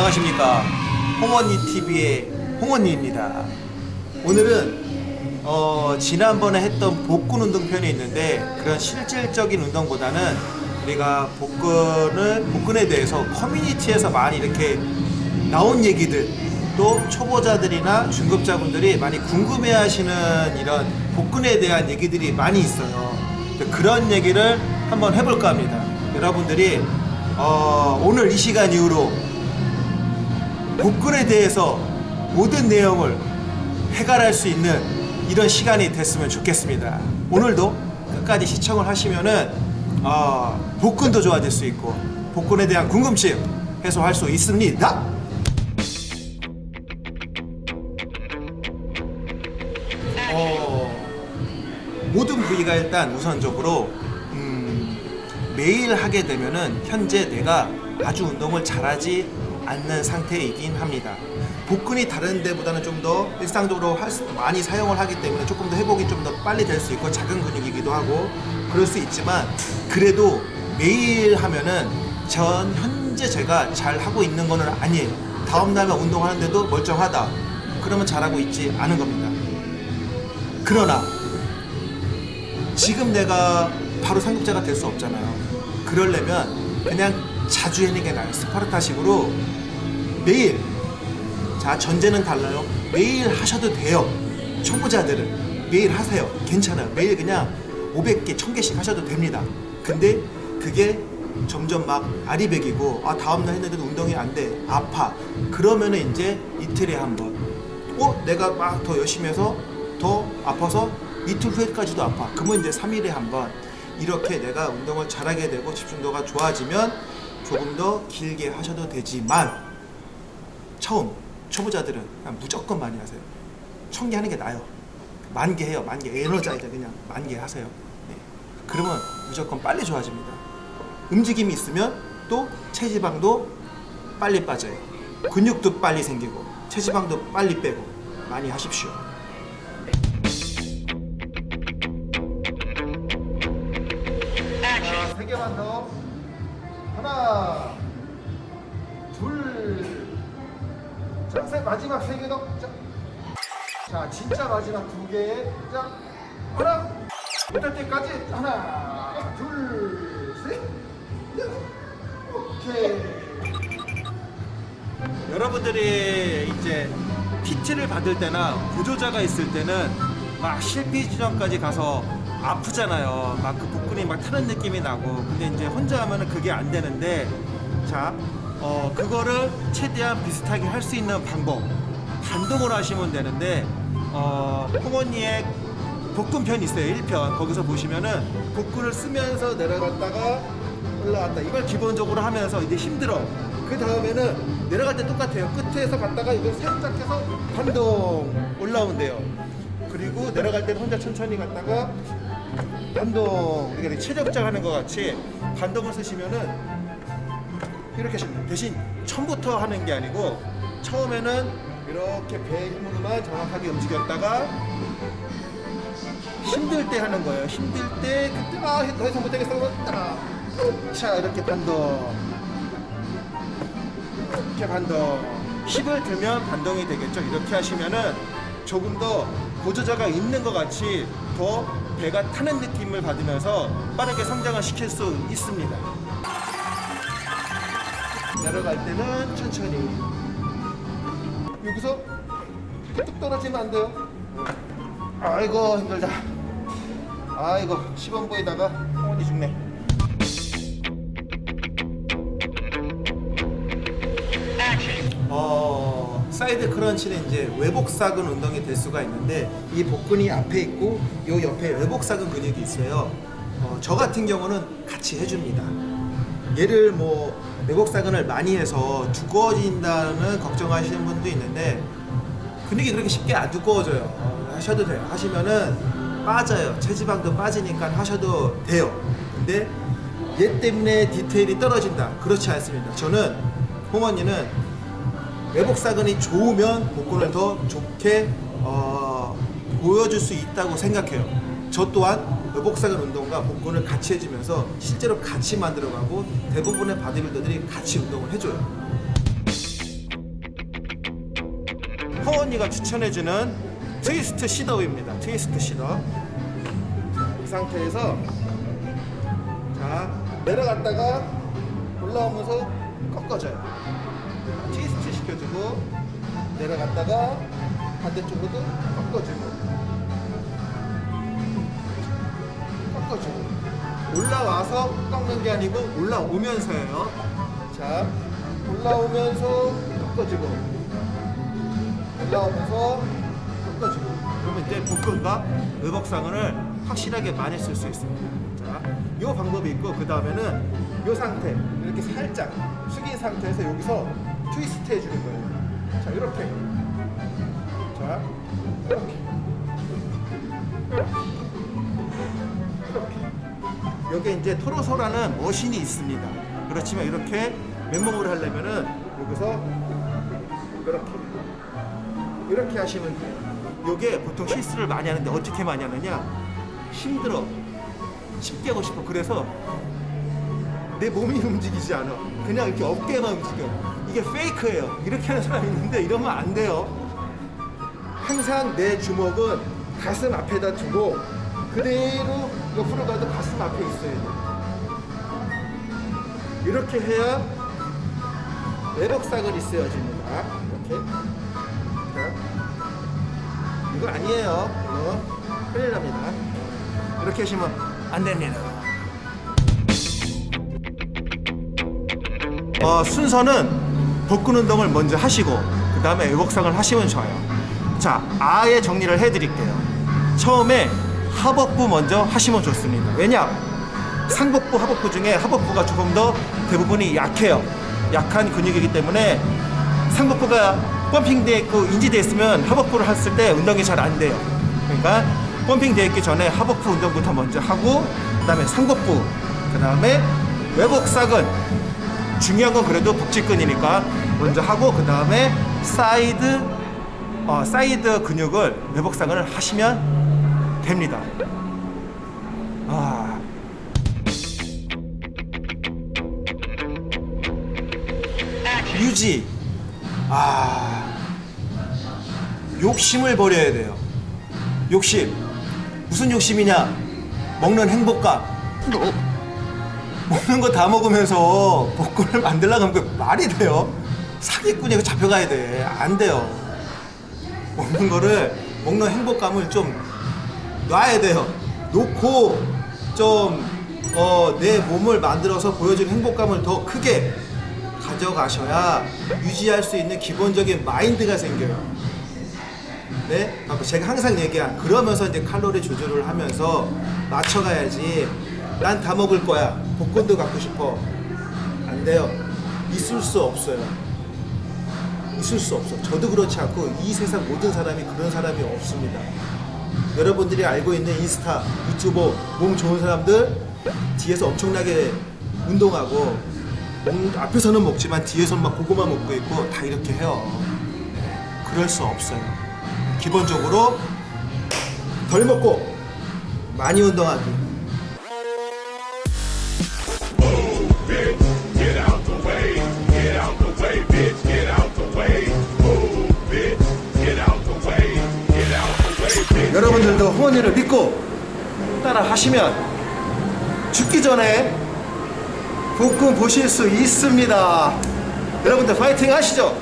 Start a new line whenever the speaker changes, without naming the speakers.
안녕하십니까 홍언니 TV의 홍언니입니다. 오늘은 어, 지난번에 했던 복근 운동 편이 있는데 그런 실질적인 운동보다는 우리가 복근을 복근에 대해서 커뮤니티에서 많이 이렇게 나온 얘기들 또 초보자들이나 중급자분들이 많이 궁금해 하시는 이런 복근에 대한 얘기들이 많이 있어요. 그런 얘기를 한번 해볼까 합니다. 여러분들이 어, 오늘 이 시간 이후로 복근에 대해서 모든 내용을 해결할 수 있는 이런 시간이 됐으면 좋겠습니다. 오늘도 끝까지 시청을 하시면은 어, 복근도 좋아질 수 있고 복근에 대한 궁금증 해소할 수 있습니다. 어, 모든 부위가 일단 우선적으로 음, 매일 하게 되면은 현재 내가 아주 운동을 잘하지 않는 상태이긴 합니다. 복근이 다른 데보다는 좀 더 일상적으로 할 수, 많이 사용을 하기 때문에 조금 더 회복이 좀 더 빨리 될 수 있고 작은 근육이기도 하고 그럴 수 있지만 그래도 매일 하면은 전 현재 제가 잘 하고 있는 거는 아니에요. 다음 날만 운동하는데도 멀쩡하다. 그러면 잘하고 있지 않은 겁니다. 그러나 지금 내가 바로 상급자가 될 수 없잖아요. 그러려면 그냥 자주 하는 게 나아요. 스파르타식으로 매일 자 전제는 달라요. 매일 하셔도 돼요. 초보자들은 매일 하세요. 괜찮아요. 매일 그냥 500개, 1000개씩 하셔도 됩니다. 근데 그게 점점 막 아리백이고 아 다음날 했는데도 운동이 안 돼. 아파. 그러면 은 이제 이틀에 한 번. 어? 내가 막 더 열심히 해서 더 아파서 이틀 후에까지도 아파. 그러면 이제 3일에 한 번. 이렇게 내가 운동을 잘하게 되고 집중도가 좋아지면 조금 더 길게 하셔도 되지만 처음 초보자들은 그냥 무조건 많이 하세요. 천 개 하는 게 나아요. 만 개 해요. 만 개. 에너자이드 그냥 만 개 하세요. 네. 그러면 무조건 빨리 좋아집니다. 움직임이 있으면 또 체지방도 빨리 빠져요. 근육도 빨리 생기고 체지방도 빨리 빼고 많이 하십시오.
자, 세 개만 더. 하나, 자, 세, 마지막 세 개 더. 자, 자, 진짜 마지막 두 개. 자, 하나, 못할 때까지 하나, 둘, 셋, 넷. 오케이.
여러분들이 이제 PT를 받을 때나 보조자가 있을 때는 막 실패 지점까지 가서 아프잖아요. 막 그 복근이 막 타는 느낌이 나고. 근데 이제 혼자 하면은 그게 안 되는데, 자, 어, 그거를 최대한 비슷하게 할 수 있는 방법. 반동으로 하시면 되는데, 어, 홍언니의 복근편 있어요. 1편. 거기서 보시면은 복근을 쓰면서 내려갔다가 올라갔다. 이걸 기본적으로 하면서 이제 힘들어. 그 다음에는 내려갈 때 똑같아요. 끝에서 갔다가 이걸 살짝 해서 반동 올라온대요. 그리고 내려갈 때는 혼자 천천히 갔다가 반동 이렇게 체력장 하는 것 같이 반동을 쓰시면은 이렇게 하시면. 대신 처음부터 하는 게 아니고 처음에는 이렇게 배 힘으로만 정확하게 움직였다가 힘들 때 하는 거예요. 힘들 때 그때 아더 이상 못하겠어 자 이렇게 반동 이렇게 반동 힘을 들면 반동이 되겠죠. 이렇게 하시면은 조금 더 보조자가 있는 것 같이 더 배가 타는 느낌을 받으면서 빠르게 성장을 시킬 수 있습니다. 내려갈 때는 천천히
여기서 뚝 떨어지면 안 돼요.
아이고 힘들다. 아이고 시범 보이다가 허언니 죽네. 어 side crunch는 이제 외복사근 운동이 될 수가 있는데 이 복근이 앞에 있고 요 옆에 외복사근 근육이 있어요. 어, 저 같은 경우는 같이 해줍니다. 얘를 뭐 외복사근을 많이 해서 두꺼워진다는 걱정하시는 분도 있는데 근육이 그렇게 쉽게 안 두꺼워져요. 어, 하셔도 돼요. 하시면은 빠져요. 체지방도 빠지니까 하셔도 돼요. 근데 얘 때문에 디테일이 떨어진다. 그렇지 않습니다. 저는 홍언니는 외복사근이 좋으면 복근을 더 좋게 어, 보여줄 수 있다고 생각해요. 저 또한 외복사근 운동과 복근을 같이 해주면서 실제로 같이 만들어가고 대부분의 바디빌더들이 같이 운동을 해줘요. 허언니가 추천해주는 twist sit-up입니다. twist sit-up. 이 상태에서 자 내려갔다가 올라오면서 꺾어져요. 트위스트 시켜주고 내려갔다가 반대쪽으로도 꺾어주고 올라와서 꺾는 게 아니고 올라오면서예요. 자 올라오면서 꺾어주고 올라오면서 꺾어주고 그러면 이제 복근과 의복상을 확실하게 많이 쓸 수 있습니다. 자, 이 방법이 있고 그 다음에는 이 상태 이렇게 살짝 숙인 상태에서 여기서 트위스트 해주는 거예요. 자 이렇게 자 이렇게 이렇게 여기 이제 토로소라는 머신이 있습니다. 그렇지만 이렇게 맨몸으로 하려면은 여기서 이렇게 이렇게 하시면 돼요. 이게 보통 실수를 많이 하는데 어떻게 많이 하느냐? 힘들어. 쉽게 하고 싶어. 그래서 내 몸이 움직이지 않아. 그냥 이렇게 어깨만 움직여. 이게 페이크예요. 이렇게 하는 사람이 있는데 이러면 안 돼요. 항상 내 주먹은 가슴 앞에다 두고 그대로 옆으로 가도 가슴 앞에 있어야 돼. 이렇게 해야 내복상을 있어야집니다. 이렇게. 자, 이거 아니에요. 이거 큰일 납니다. 이렇게 하시면 안 됩니다. 어, 순서는 복근 운동을 먼저 하시고 그 다음에 의복상을 하시면 좋아요. 자, 아예 정리를 해드릴게요. 처음에 하복부 먼저 하시면 좋습니다. 왜냐? 상복부, 하복부 중에 하복부가 조금 더 대부분이 약해요. 약한 근육이기 때문에 상복부가 pumping되어 있고 인지되어 있으면 하복부를 했을 때 운동이 잘 안 돼요. 그러니까 pumping되어 있기 전에 하복부 운동부터 먼저 하고 그 다음에 상복부, 그 다음에 외복사근 중요한 건 그래도 복직근이니까 먼저 하고 그 다음에 사이드 어, 사이드 근육을 외복사근을 하시면 됩니다. 아. 유지. 아. 욕심을 버려야 돼요. 욕심. 무슨 욕심이냐? 먹는 행복감. 먹는 거 다 먹으면서 복근을 만들려고 하면 그 말이 돼요? 사기꾼이 그 잡혀가야 돼. 안 돼요. 먹는 거를 먹는 행복감을 좀 놔야 돼요. 놓고 좀 어, 내 몸을 만들어서 보여주는 행복감을 더 크게 가져가셔야 유지할 수 있는 기본적인 마인드가 생겨요. 네? 제가 항상 얘기한 그러면서 이제 칼로리 조절을 하면서 맞춰가야지 난 다 먹을 거야 복권도 갖고 싶어 안 돼요 있을 수 없어요 있을 수 없어 저도 그렇지 않고 이 세상 모든 사람이 그런 사람이 없습니다 여러분들이 알고 있는 인스타 유튜버 몸 좋은 사람들 뒤에서 엄청나게 운동하고 몸 앞에서는 먹지만 뒤에서는 막 고구마 먹고 있고 다 이렇게 해요. 그럴 수 없어요. 기본적으로 덜 먹고 많이 운동하기 여러분들도 호언니를 믿고 따라 하시면 죽기 전에 복근 보실 수 있습니다. 여러분들 파이팅 하시죠